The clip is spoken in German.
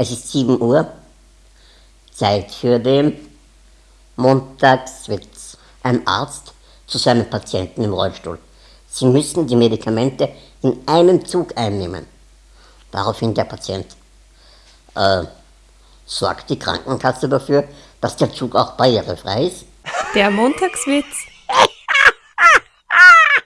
Es ist 7 Uhr, Zeit für den Montagswitz. Ein Arzt zu seinem Patienten im Rollstuhl. Sie müssen die Medikamente in einem Zug einnehmen. Daraufhin der Patient. Äh, sorgt die Krankenkasse dafür, dass der Zug auch barrierefrei ist? Der Montagswitz